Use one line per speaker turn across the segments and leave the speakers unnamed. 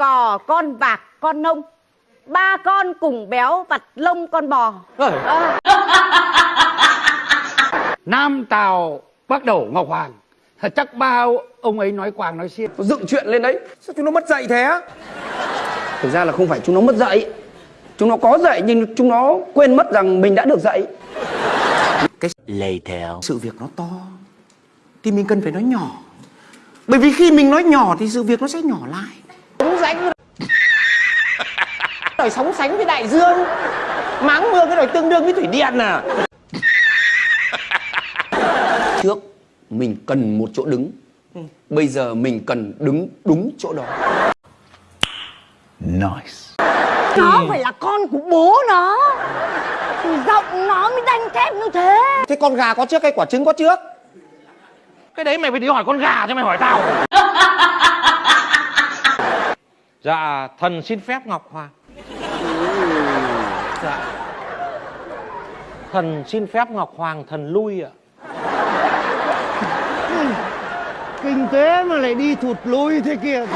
cò con bạc con nông. Ba con cùng béo vặt lông con bò. Ờ.
Nam Tào Bắc Đổ Ngọc Hoàng. Chắc ba ông ấy nói quàng nói xiên.
Nó dựng chuyện lên đấy. Sao chúng nó mất dạy thế Thực ra là không phải chúng nó mất dạy. Chúng nó có dạy nhưng chúng nó quên mất rằng mình đã được dạy. Cái
Later.
sự việc nó to Thì mình cần phải nói nhỏ. Bởi vì khi mình nói nhỏ thì sự việc nó sẽ nhỏ lại Sống sánh Đời sống sánh với đại dương. Máng mưa cái đời tương đương với thủy điện à? Trước mình cần một chỗ đứng. Bây giờ mình cần đứng đúng chỗ đó.
Nó phải là con của bố nó. Thì giọng nó mới đanh thép như thế.
Thế con gà có trước hay quả trứng có trước?
Cái đấy mày phải đi hỏi con gà cho mày hỏi tao.
Dạ, thần xin phép Ngọc Hoàng. Dạ. Thần xin phép Ngọc Hoàng thần lui ạ.
Kinh tế mà lại đi thụt lùi thế kia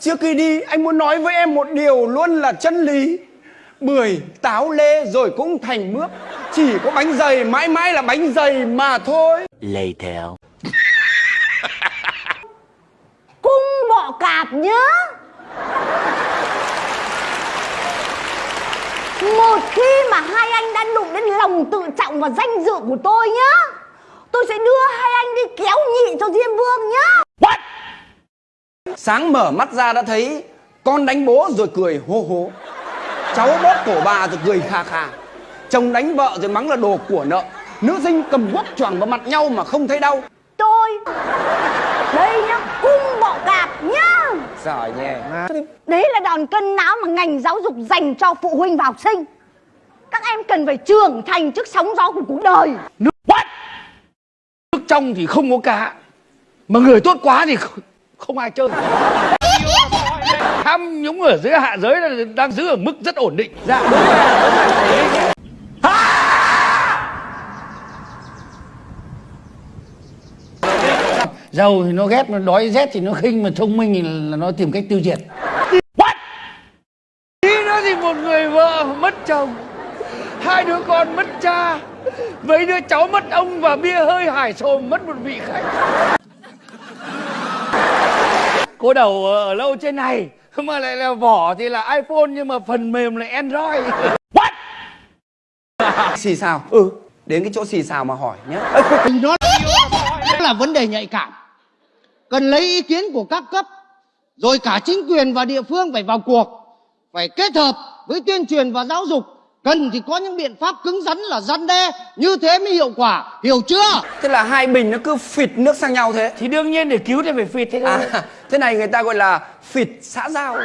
Trước khi đi anh muốn nói với em một điều luôn là chân lý Bưởi, táo, lê rồi cũng thành mướp Chỉ có bánh dày mãi mãi là bánh dày mà thôi
Later.
cung bọ cạp nhá một khi mà hai anh đã đụng đến lòng tự trọng và danh dự của tôi nhá. Tôi sẽ đưa hai anh đi kéo nhị cho diêm vương nhá.
Sáng mở mắt ra đã thấy Con đánh bố rồi cười hô hố. Cháu bóp cổ bà rồi cười kha kha. Chồng đánh vợ rồi mắng là đồ của nợ. Nữ sinh cầm guốc choàng vào mặt nhau mà không thấy đau.
Tôi đây nhá cung bọ cạp nhá.
Giỏi nhé
đấy là đòn cân não mà ngành giáo dục dành cho phụ huynh và học sinh các em cần phải trưởng thành trước sóng gió của cuộc đời.
Nước trong thì không có cá Mà người tốt quá thì không, không ai chơi. Tham nhũng ở dưới hạ giới là đang giữ ở mức rất ổn định.
Dạ đúng rồi, đúng rồi.
Giàu thì nó ghét, nó đói rét thì nó khinh Mà thông minh thì là nó tìm cách tiêu diệt. What? Tí nó thì một người vợ mất chồng. Hai đứa con mất cha. Mấy đứa cháu mất ông Và bia hơi hải sồm mất một vị khách. Cô đầu ở lâu trên này Mà lại là vỏ thì là iPhone Nhưng mà phần mềm là Android. What?
Xì xào. Ừ. Đến cái chỗ xì xào mà hỏi nhé
nó là vấn đề nhạy cảm. Cần lấy ý kiến của các cấp Rồi cả chính quyền và địa phương phải vào cuộc Phải kết hợp với tuyên truyền và giáo dục Cần thì có những biện pháp cứng rắn là răn đe Như thế mới hiệu quả. Hiểu chưa?
Thế là hai bình nó cứ phịt nước sang nhau thế.
Thì đương nhiên để cứu thì phải phịt thế thôi.
À thế này người ta gọi là phịt xã giao